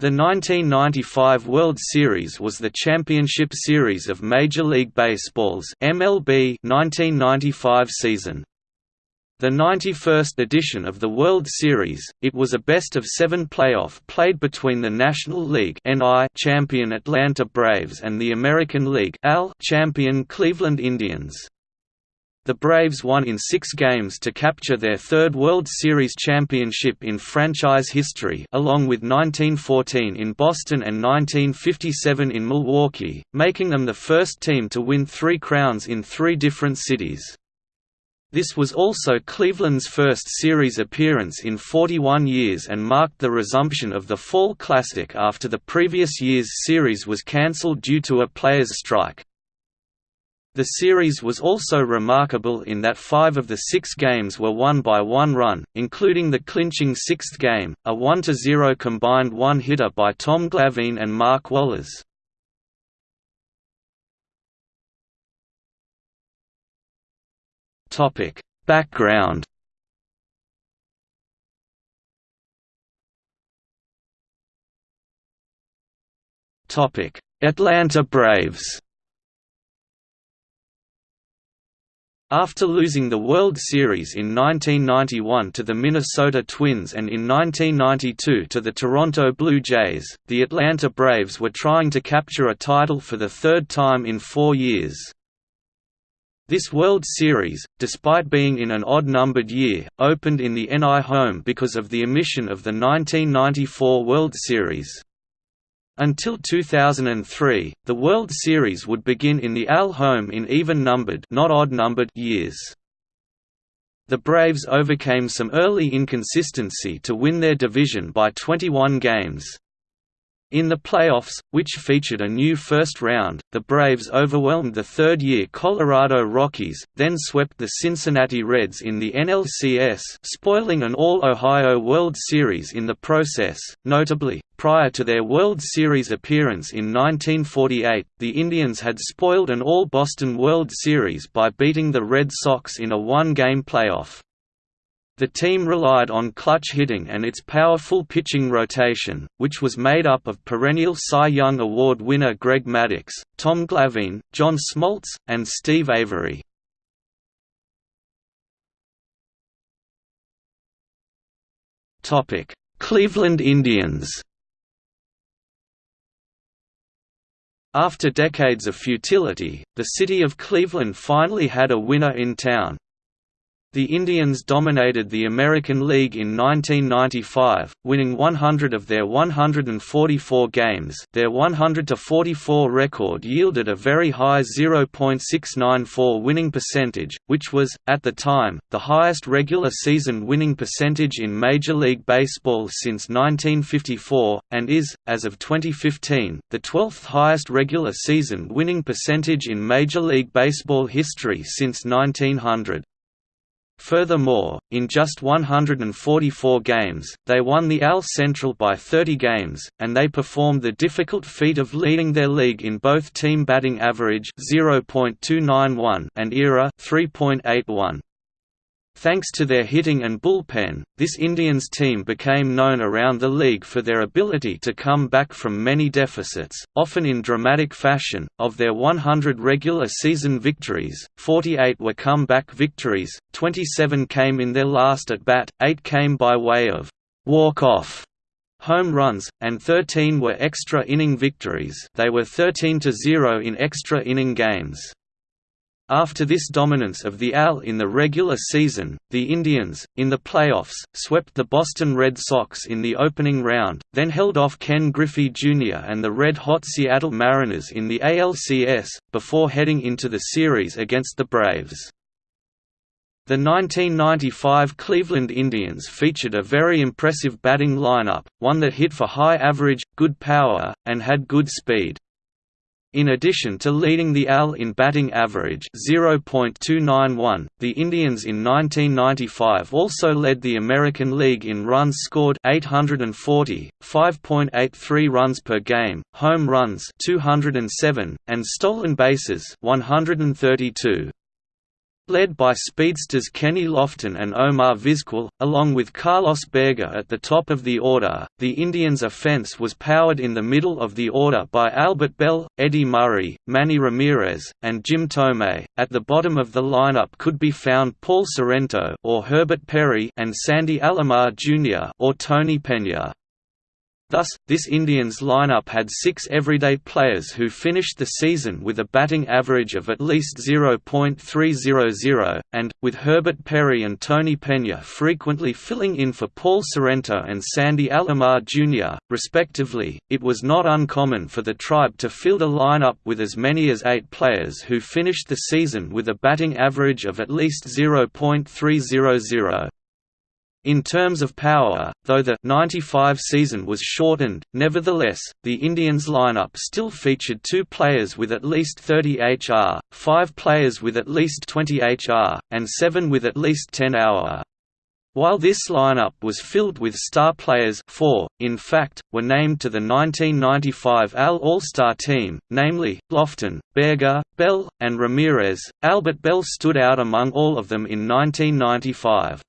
The 1995 World Series was the championship series of Major League Baseball's MLB 1995 season. The 91st edition of the World Series, it was a best-of-seven playoff played between the National League champion Atlanta Braves and the American League champion Cleveland Indians. The Braves won in six games to capture their third World Series championship in franchise history along with 1914 in Boston and 1957 in Milwaukee, making them the first team to win three crowns in three different cities. This was also Cleveland's first series appearance in 41 years and marked the resumption of the Fall Classic after the previous year's series was cancelled due to a players' strike. The series was also remarkable in that five of the six games were won by one run, including the clinching sixth game, a 1–0 combined one-hitter by Tom Glavine and Mark Wohlers. Background Atlanta Braves After losing the World Series in 1991 to the Minnesota Twins and in 1992 to the Toronto Blue Jays, the Atlanta Braves were trying to capture a title for the third time in four years. This World Series, despite being in an odd-numbered year, opened in the NL home because of the omission of the 1994 World Series. Until 2003, the World Series would begin in the AL home in even-numbered not odd-numbered years. The Braves overcame some early inconsistency to win their division by 21 games. In the playoffs, which featured a new first round, the Braves overwhelmed the third-year Colorado Rockies, then swept the Cincinnati Reds in the NLCS spoiling an All-Ohio World Series in the process. Notably, prior to their World Series appearance in 1948, the Indians had spoiled an All-Boston World Series by beating the Red Sox in a one-game playoff. The team relied on clutch hitting and its powerful pitching rotation, which was made up of perennial Cy Young Award winner Greg Maddux, Tom Glavine, John Smoltz, and Steve Avery. Cleveland Indians After decades of futility, the city of Cleveland finally had a winner in town, the Indians dominated the American League in 1995, winning 100 of their 144 games their 100–44 record yielded a very high 0.694 winning percentage, which was, at the time, the highest regular season winning percentage in Major League Baseball since 1954, and is, as of 2015, the 12th highest regular season winning percentage in Major League Baseball history since 1900. Furthermore, in just 144 games, they won the AL Central by 30 games, and they performed the difficult feat of leading their league in both team batting average (0.291) and ERA (3.81). Thanks to their hitting and bullpen, this Indians team became known around the league for their ability to come back from many deficits, often in dramatic fashion. Of their 100 regular season victories, 48 were comeback victories, 27 came in their last at bat, 8 came by way of walk-off home runs, and 13 were extra inning victories. They were 13 to 0 in extra inning games. After this dominance of the AL in the regular season, the Indians, in the playoffs, swept the Boston Red Sox in the opening round, then held off Ken Griffey Jr. and the red-hot Seattle Mariners in the ALCS, before heading into the series against the Braves. The 1995 Cleveland Indians featured a very impressive batting lineup, one that hit for high average, good power, and had good speed. In addition to leading the AL in batting average 0.291, the Indians in 1995 also led the American League in runs scored 840, 5.83 runs per game, home runs 207, and stolen bases 132. Led by speedsters Kenny Lofton and Omar Vizquel, along with Carlos Baerga at the top of the order, the Indians' offense was powered in the middle of the order by Albert Belle, Eddie Murray, Manny Ramirez, and Jim Thome. At the bottom of the lineup could be found Paul Sorrento or Herbert Perry and Sandy Alomar Jr. or Tony Peña. Thus, this Indians lineup had six everyday players who finished the season with a batting average of at least 0.300, and, with Herbert Perry and Tony Peña frequently filling in for Paul Sorrento and Sandy Alomar Jr., respectively, it was not uncommon for the tribe to field a lineup with as many as eight players who finished the season with a batting average of at least 0.300. In terms of power, though the 95 season was shortened, nevertheless, the Indians lineup still featured two players with at least 30 HR, five players with at least 20 HR, and seven with at least 10 HR. While this lineup was filled with star players four, in fact, were named to the 1995 AL All-Star team, namely, Lofton, Baerga, Belle, and Ramirez. Albert Belle stood out among all of them in 1995.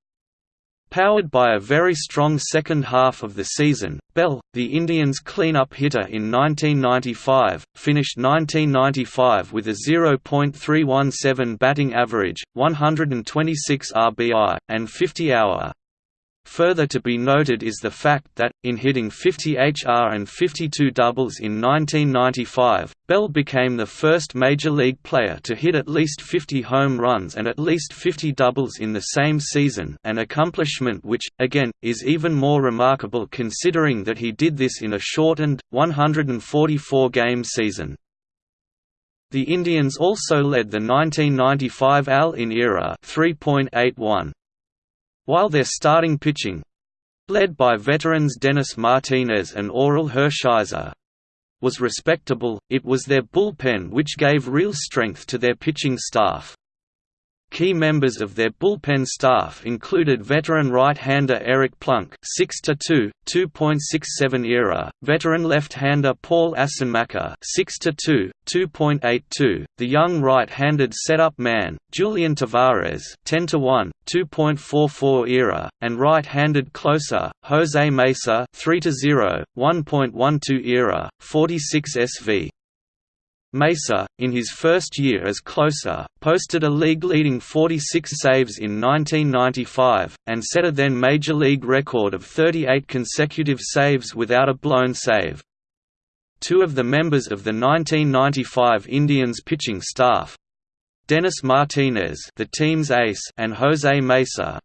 Powered by a very strong second half of the season, Belle, the Indians' clean-up hitter in 1995, finished 1995 with a 0.317 batting average, 126 RBI, and 50 hour. Further to be noted is the fact that, in hitting 50 HR and 52 doubles in 1995, Belle became the first Major League player to hit at least 50 home runs and at least 50 doubles in the same season an accomplishment which, again, is even more remarkable considering that he did this in a shortened, 144-game season. The Indians also led the 1995 AL-in era 3.81 while their starting pitching led by veterans Dennis Martinez and Orel Hershiser was respectable, it was their bullpen which gave real strength to their pitching staff. Key members of their bullpen staff included veteran right-hander Eric Plunk 6-2, 2.67 ERA, veteran left-hander Paul Assenmacher 6-2, 2.82, the young right-handed setup man, Julian Tavares 10-1, 2.44 ERA, and right-handed closer, Jose Mesa 3-0, 1.12 ERA, 46 SV. Mesa, in his first year as closer, posted a league-leading 46 saves in 1995, and set a then Major League record of 38 consecutive saves without a blown save. Two of the members of the 1995 Indians pitching staff, Dennis Martinez the team's ace and Jose Mesa,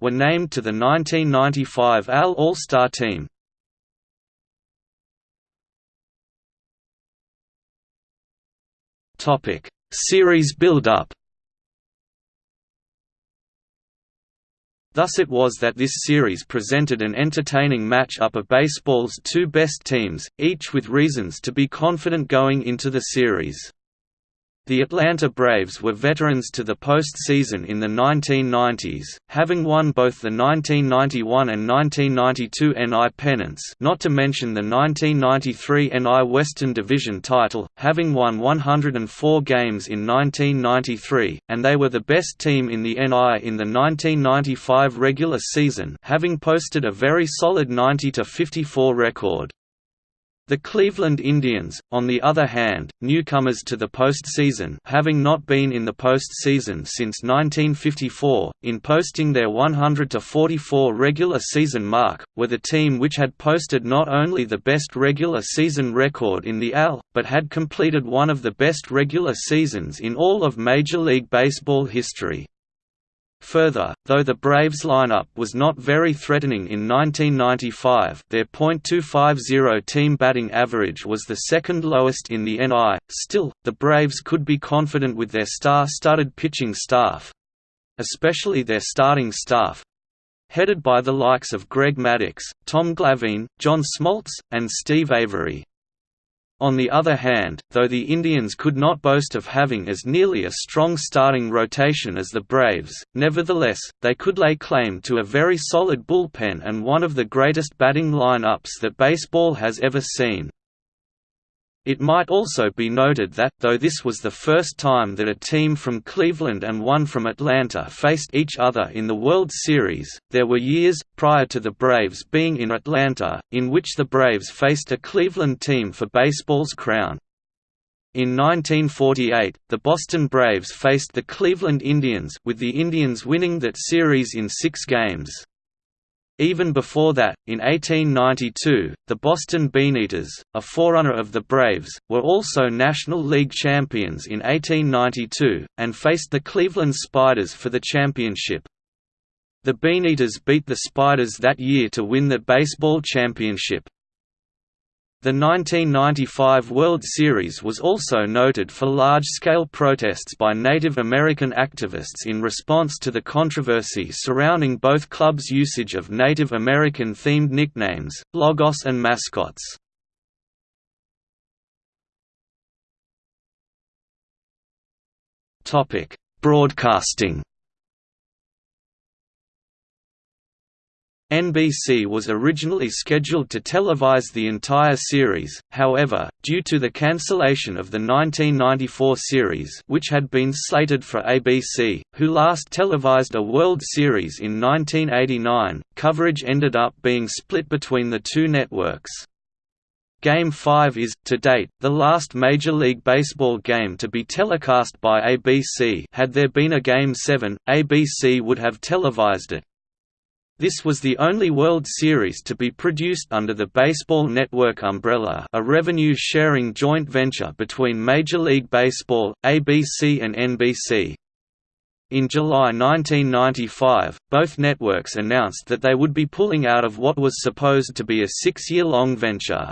were named to the 1995 AL All-Star team. Topic: Series build-up. Thus it was that this series presented an entertaining match-up of baseball's two best teams, each with reasons to be confident going into the series. The Atlanta Braves were veterans to the postseason in the 1990s, having won both the 1991 and 1992 NL pennants not to mention the 1993 NL Western Division title, having won 104 games in 1993, and they were the best team in the NL in the 1995 regular season having posted a very solid 90–54 record. The Cleveland Indians, on the other hand, newcomers to the postseason having not been in the postseason since 1954, in posting their 100–44 regular season mark, were the team which had posted not only the best regular season record in the AL, but had completed one of the best regular seasons in all of Major League Baseball history. Further, though the Braves lineup was not very threatening in 1995 their .250 team batting average was the second lowest in the NL, still, the Braves could be confident with their star-studded pitching staff—especially their starting staff, headed by the likes of Greg Maddux, Tom Glavine, John Smoltz, and Steve Avery. On the other hand, though the Indians could not boast of having as nearly a strong starting rotation as the Braves, nevertheless, they could lay claim to a very solid bullpen and one of the greatest batting lineups that baseball has ever seen. It might also be noted that, though this was the first time that a team from Cleveland and one from Atlanta faced each other in the World Series, there were years, prior to the Braves being in Atlanta, in which the Braves faced a Cleveland team for baseball's crown. In 1948, the Boston Braves faced the Cleveland Indians with the Indians winning that series in six games. Even before that, in 1892, the Boston Beaneaters, a forerunner of the Braves, were also National League champions in 1892, and faced the Cleveland Spiders for the championship. The Beaneaters beat the Spiders that year to win the baseball championship. The 1995 World Series was also noted for large-scale protests by Native American activists in response to the controversy surrounding both clubs' usage of Native American-themed nicknames, logos and mascots. Broadcasting NBC was originally scheduled to televise the entire series, however, due to the cancellation of the 1994 series which had been slated for ABC, who last televised a World Series in 1989, coverage ended up being split between the two networks. Game 5 is, to date, the last Major League Baseball game to be telecast by ABC had there been a Game 7, ABC would have televised it, this was the only World Series to be produced under the Baseball Network umbrella a revenue-sharing joint venture between Major League Baseball, ABC and NBC. In July 1995, both networks announced that they would be pulling out of what was supposed to be a six-year-long venture.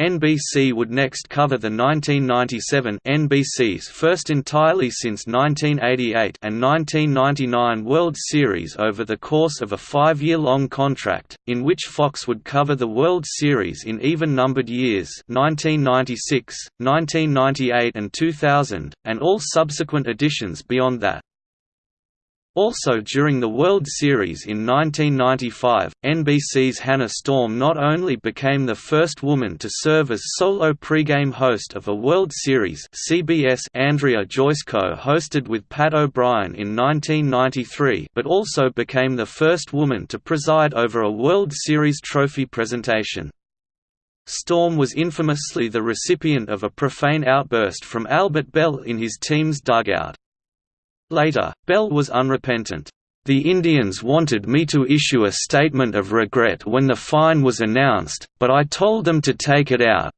NBC would next cover the 1997 NBC's first entirely since 1988 and 1999 World Series over the course of a five-year-long contract, in which Fox would cover the World Series in even-numbered years 1996, 1998 and 2000, and all subsequent editions beyond that. Also during the World Series in 1995, NBC's Hannah Storm not only became the first woman to serve as solo pregame host of a World Series CBS Andrea Joyce co-hosted with Pat O'Brien in 1993 but also became the first woman to preside over a World Series trophy presentation. Storm was infamously the recipient of a profane outburst from Albert Belle in his team's dugout. Later, Belle was unrepentant. The Indians wanted me to issue a statement of regret when the fine was announced, but I told them to take it out.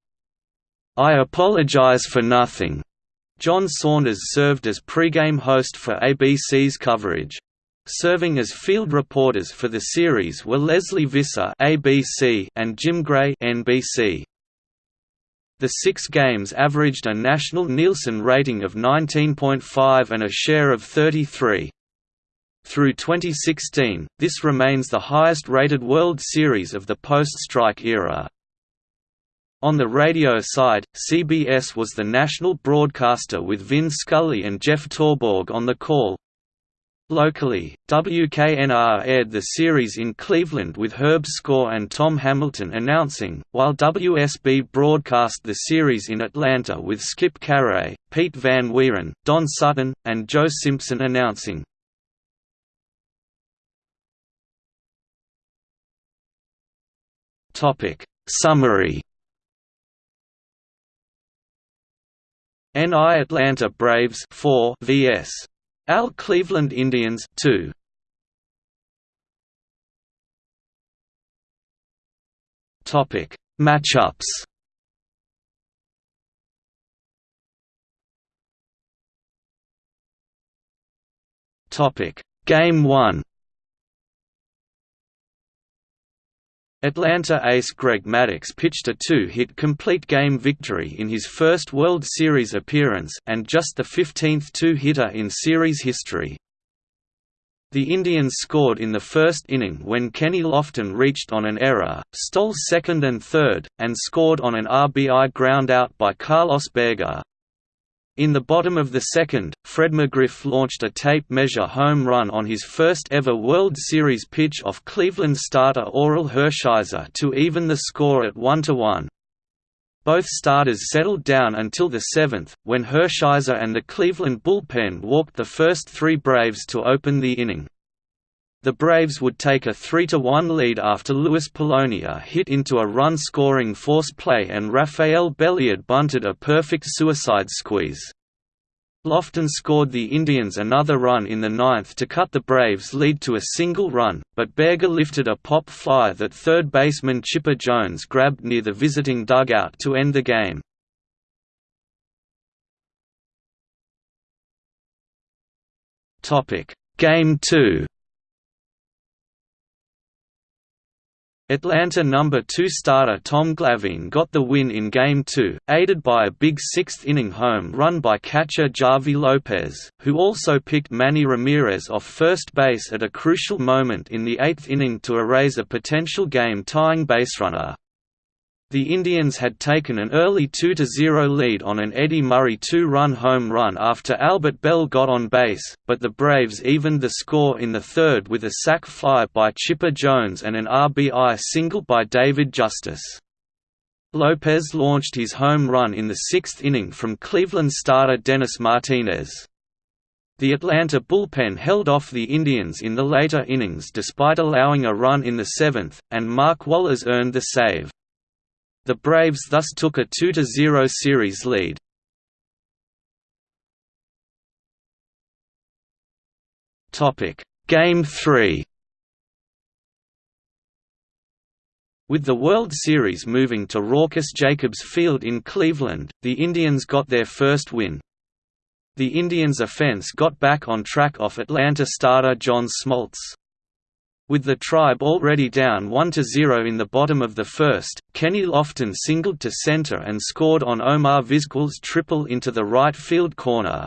I apologize for nothing. John Saunders served as pregame host for ABC's coverage. Serving as field reporters for the series were Lesley Visser ABC and Jim Gray NBC. The six games averaged a national Nielsen rating of 19.5 and a share of 33. Through 2016, this remains the highest-rated World Series of the post-strike era. On the radio side, CBS was the national broadcaster with Vin Scully and Jeff Torborg on the call, Locally, WKNR aired the series in Cleveland with Herb Score and Tom Hamilton announcing, while WSB broadcast the series in Atlanta with Skip Caray, Pete Van Wieren, Don Sutton, and Joe Simpson announcing. Summary NL Atlanta Braves 4 vs AL Cleveland Indians 2. Topic. Matchups. Topic. Game 1 Atlanta ace Greg Maddux pitched a two-hit complete game victory in his first World Series appearance and just the 15th two-hitter in series history. The Indians scored in the first inning when Kenny Lofton reached on an error, stole second and third, and scored on an RBI groundout by Carlos Baerga. In the bottom of the second, Fred McGriff launched a tape measure home run on his first ever World Series pitch off Cleveland starter Orel Hershiser to even the score at 1–1. Both starters settled down until the seventh, when Hershiser and the Cleveland bullpen walked the first three Braves to open the inning. The Braves would take a 3–1 lead after Luis Polonia hit into a run-scoring force play and Rafael Belliard bunted a perfect suicide squeeze. Lofton scored the Indians another run in the ninth to cut the Braves' lead to a single run, but Baerga lifted a pop fly that third baseman Chipper Jones grabbed near the visiting dugout to end the game. Game 2 Atlanta number 2 starter Tom Glavine got the win in Game 2, aided by a big sixth-inning home run by catcher Javy Lopez, who also picked Manny Ramirez off first base at a crucial moment in the eighth inning to erase a potential game-tying baserunner. The Indians had taken an early 2–0 lead on an Eddie Murray two-run home run after Albert Belle got on base, but the Braves evened the score in the third with a sac fly by Chipper Jones and an RBI single by David Justice. Lopez launched his home run in the sixth inning from Cleveland starter Dennis Martinez. The Atlanta bullpen held off the Indians in the later innings despite allowing a run in the seventh, and Mark Wohlers earned the save. The Braves thus took a 2–0 series lead. Game 3 With the World Series moving to raucous Jacobs Field in Cleveland, the Indians got their first win. The Indians' offense got back on track off Atlanta starter John Smoltz. With the Tribe already down 1–0 in the bottom of the first, Kenny Lofton singled to center and scored on Omar Vizquel's triple into the right field corner.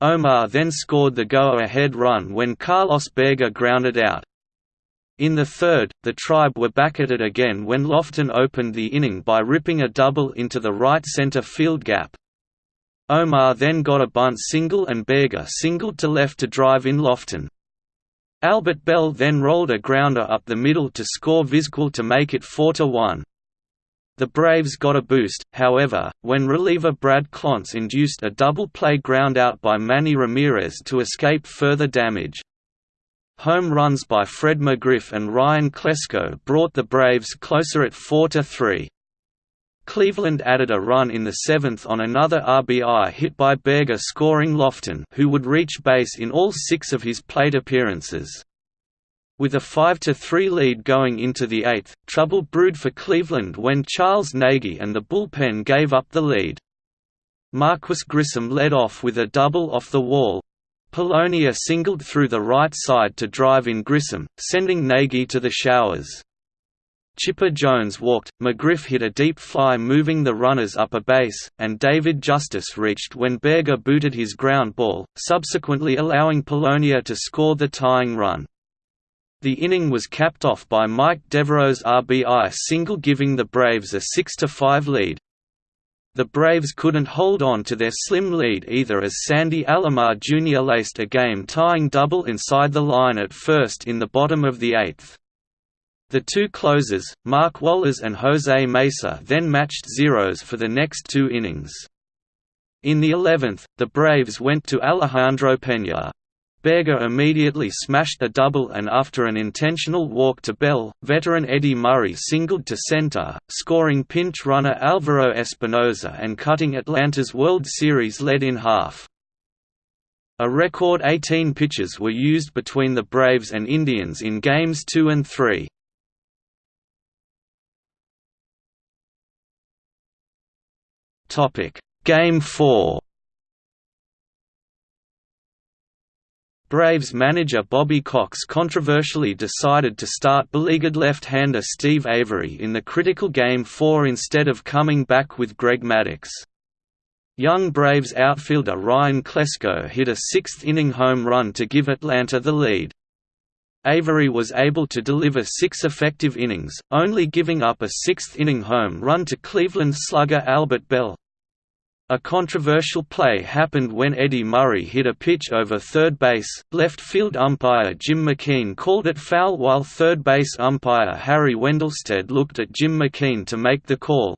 Omar then scored the go-ahead run when Carlos Baerga grounded out. In the third, the Tribe were back at it again when Lofton opened the inning by ripping a double into the right center field gap. Omar then got a bunt single and Baerga singled to left to drive in Lofton. Albert Belle then rolled a grounder up the middle to score Vizquel to make it 4–1. The Braves got a boost, however, when reliever Brad Clontz induced a double-play groundout by Manny Ramirez to escape further damage. Home runs by Fred McGriff and Ryan Klesko brought the Braves closer at 4–3. Cleveland added a run in the seventh on another RBI hit by Baerga scoring Lofton who would reach base in all six of his plate appearances. With a 5–3 lead going into the eighth, trouble brewed for Cleveland when Charles Nagy and the bullpen gave up the lead. Marquis Grissom led off with a double off the wall. Polonia singled through the right side to drive in Grissom, sending Nagy to the showers. Chipper Jones walked, McGriff hit a deep fly moving the runners up a base, and David Justice reached when Baerga booted his ground ball, subsequently allowing Polonia to score the tying run. The inning was capped off by Mike Devereaux's RBI single giving the Braves a 6–5 lead. The Braves couldn't hold on to their slim lead either as Sandy Alomar Jr. laced a game-tying double inside the line at first in the bottom of the eighth. The two closers, Mark Wohlers and Jose Mesa then matched zeros for the next two innings. In the 11th, the Braves went to Alejandro Peña. Baerga immediately smashed a double and after an intentional walk to Belle, veteran Eddie Murray singled to center, scoring pinch runner Alvaro Espinoza and cutting Atlanta's World Series lead in half. A record 18 pitches were used between the Braves and Indians in Games 2 and 3. Topic: Game 4. Braves manager Bobby Cox controversially decided to start beleaguered left-hander Steve Avery in the critical Game 4 instead of coming back with Greg Maddux. Young Braves outfielder Ryan Klesko hit a sixth-inning home run to give Atlanta the lead. Avery was able to deliver six effective innings, only giving up a sixth-inning home run to Cleveland slugger Albert Belle. A controversial play happened when Eddie Murray hit a pitch over third base. Left field umpire Jim McKean called it foul while third base umpire Harry Wendelstedt looked at Jim McKean to make the call.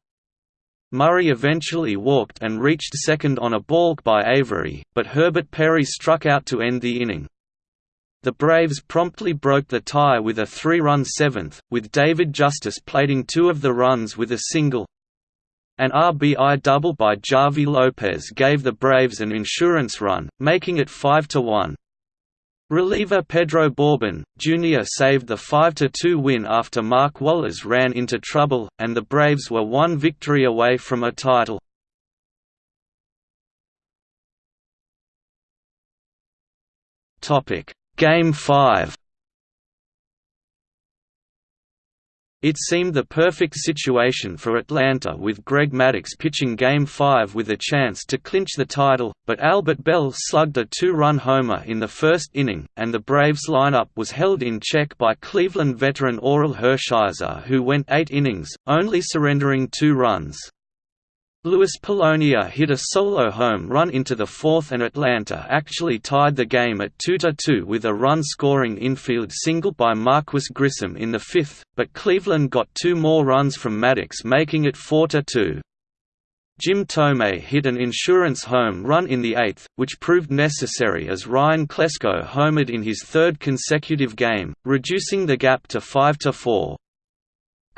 Murray eventually walked and reached second on a balk by Avery, but Herbert Perry struck out to end the inning. The Braves promptly broke the tie with a three-run seventh, with David Justice plating two of the runs with a single. An RBI double by Javy Lopez gave the Braves an insurance run, making it 5–1. Reliever Pedro Borbon, Jr. saved the 5–2 win after Mark Wohlers ran into trouble, and the Braves were one victory away from a title. Game 5 It seemed the perfect situation for Atlanta with Greg Maddux pitching Game 5 with a chance to clinch the title, but Albert Belle slugged a two-run homer in the first inning, and the Braves lineup was held in check by Cleveland veteran Orel Hershiser who went eight innings, only surrendering two runs. Luis Polonia hit a solo home run into the fourth and Atlanta actually tied the game at 2–2 with a run-scoring infield single by Marquis Grissom in the fifth, but Cleveland got two more runs from Maddux making it 4–2. Jim Thome hit an insurance home run in the eighth, which proved necessary as Ryan Klesko homered in his third consecutive game, reducing the gap to 5–4.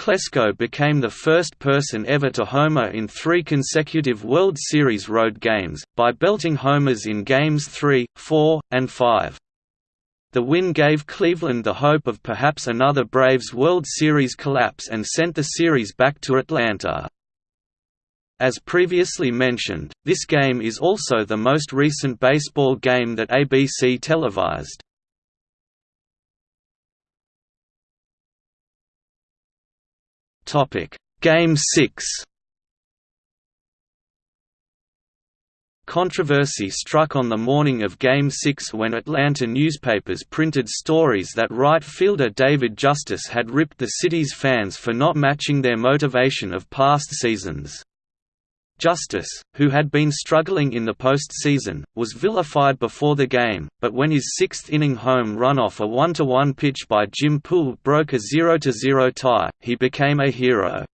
Klesko became the first person ever to homer in three consecutive World Series road games, by belting homers in Games 3, 4, and 5. The win gave Cleveland the hope of perhaps another Braves World Series collapse and sent the series back to Atlanta. As previously mentioned, this game is also the most recent baseball game that ABC televised. Topic: Game 6. Controversy struck on the morning of Game 6 when Atlanta newspapers printed stories that right fielder David Justice had ripped the city's fans for not matching their motivation of past seasons. Justice, who had been struggling in the postseason, was vilified before the game, but when his sixth-inning home run off a 1–1 pitch by Jim Poole broke a 0–0 tie, he became a hero.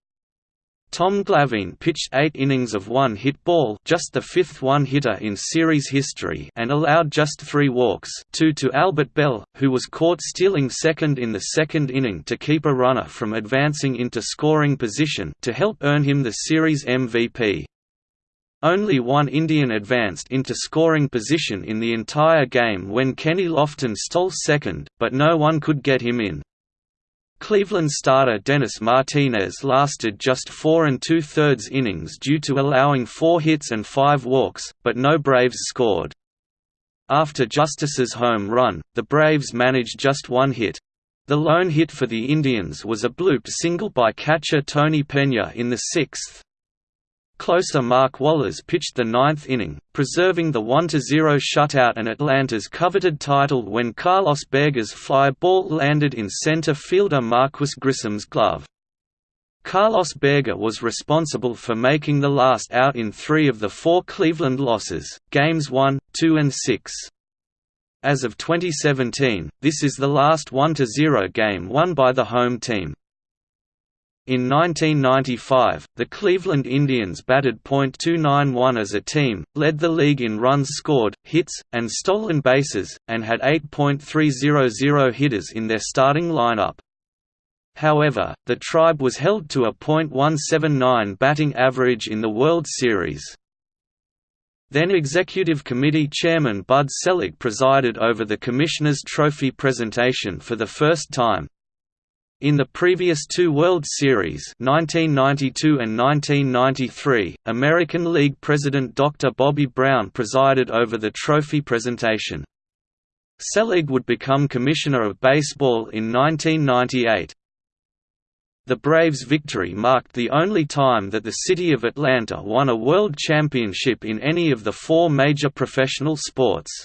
Tom Glavine pitched eight innings of one-hit ball just the fifth one-hitter in series history and allowed just three walks two to Albert Belle, who was caught stealing second in the second inning to keep a runner from advancing into scoring position to help earn him the series MVP. Only one Indian advanced into scoring position in the entire game when Kenny Lofton stole second, but no one could get him in. Cleveland starter Dennis Martinez lasted just four and two-thirds innings due to allowing four hits and five walks, but no Braves scored. After Justice's home run, the Braves managed just one hit. The lone hit for the Indians was a blooped single by catcher Tony Pena in the sixth. Closer Mark Wohlers pitched the ninth inning, preserving the 1–0 shutout and Atlanta's coveted title when Carlos Baerga's fly ball landed in center fielder Marquis Grissom's glove. Carlos Baerga was responsible for making the last out in three of the four Cleveland losses, games 1, 2 and 6. As of 2017, this is the last 1–0 game won by the home team. In 1995, the Cleveland Indians batted .291 as a team, led the league in runs scored, hits, and stolen bases, and had 8.300 hitters in their starting lineup. However, the tribe was held to a .179 batting average in the World Series. Then Executive Committee Chairman Bud Selig presided over the Commissioner's Trophy presentation for the first time, in the previous two World Series 1992 and 1993, American League President Dr. Bobby Brown presided over the trophy presentation. Selig would become Commissioner of Baseball in 1998. The Braves' victory marked the only time that the city of Atlanta won a world championship in any of the four major professional sports.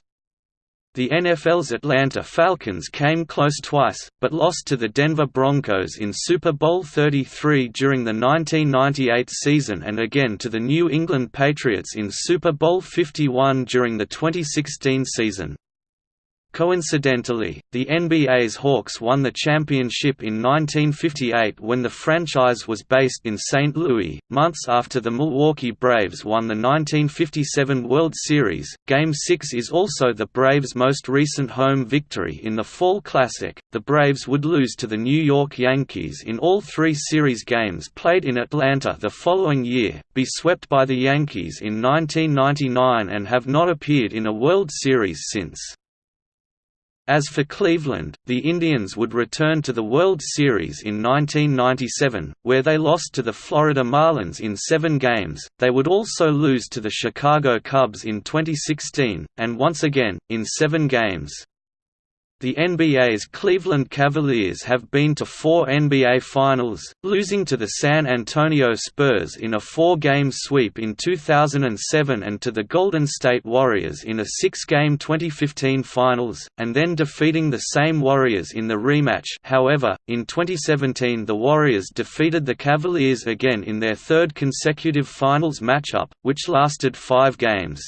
The NFL's Atlanta Falcons came close twice, but lost to the Denver Broncos in Super Bowl XXXIII during the 1998 season and again to the New England Patriots in Super Bowl LI during the 2016 season. Coincidentally, the NBA's Hawks won the championship in 1958 when the franchise was based in St. Louis, months after the Milwaukee Braves won the 1957 World Series. Game 6 is also the Braves' most recent home victory in the Fall Classic. The Braves would lose to the New York Yankees in all three series games played in Atlanta the following year, be swept by the Yankees in 1999 and have not appeared in a World Series since. As for Cleveland, the Indians would return to the World Series in 1997, where they lost to the Florida Marlins in seven games. They would also lose to the Chicago Cubs in 2016, and once again, in seven games. The NBA's Cleveland Cavaliers have been to four NBA Finals, losing to the San Antonio Spurs in a four-game sweep in 2007 and to the Golden State Warriors in a six-game 2015 Finals, and then defeating the same Warriors in the rematch however, in 2017 the Warriors defeated the Cavaliers again in their third consecutive Finals matchup, which lasted five games.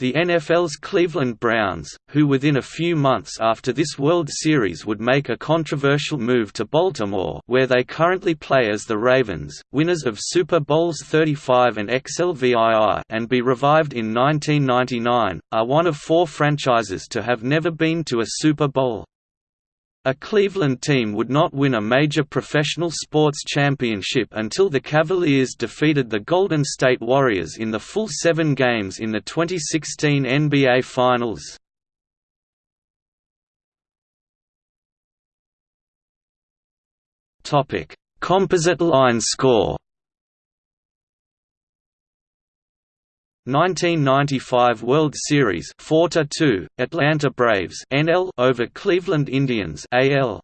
The NFL's Cleveland Browns, who within a few months after this World Series would make a controversial move to Baltimore where they currently play as the Ravens, winners of Super Bowls 35 and XLVII and be revived in 1999, are one of four franchises to have never been to a Super Bowl. A Cleveland team would not win a major professional sports championship until the Cavaliers defeated the Golden State Warriors in the full seven games in the 2016 NBA Finals. Composite line score 1995 World Series 4-2 Atlanta Braves NL over Cleveland Indians AL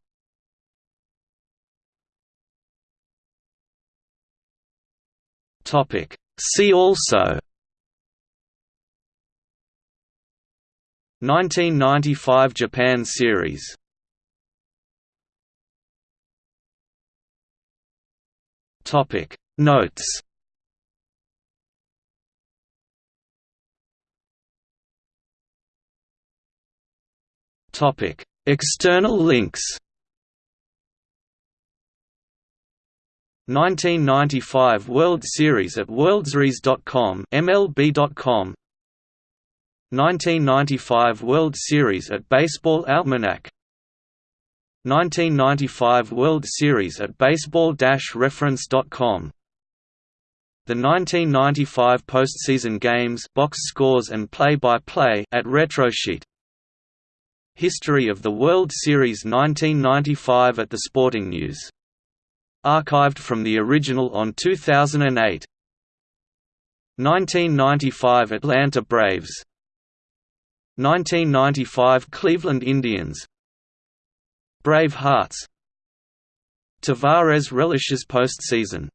Topic. See also. 1995 Japan Series. Topic. Notes External links. 1995 World Series at worldseries.com MLB.com 1995 World Series at Baseball Almanac. 1995 World Series at baseball-reference.com The 1995 postseason games box scores and play-by-play -play at Retrosheet History of the World Series 1995 at the Sporting News. Archived from the original on 2008. 1995 Atlanta Braves 1995 Cleveland Indians Brave Hearts Tavares relishes postseason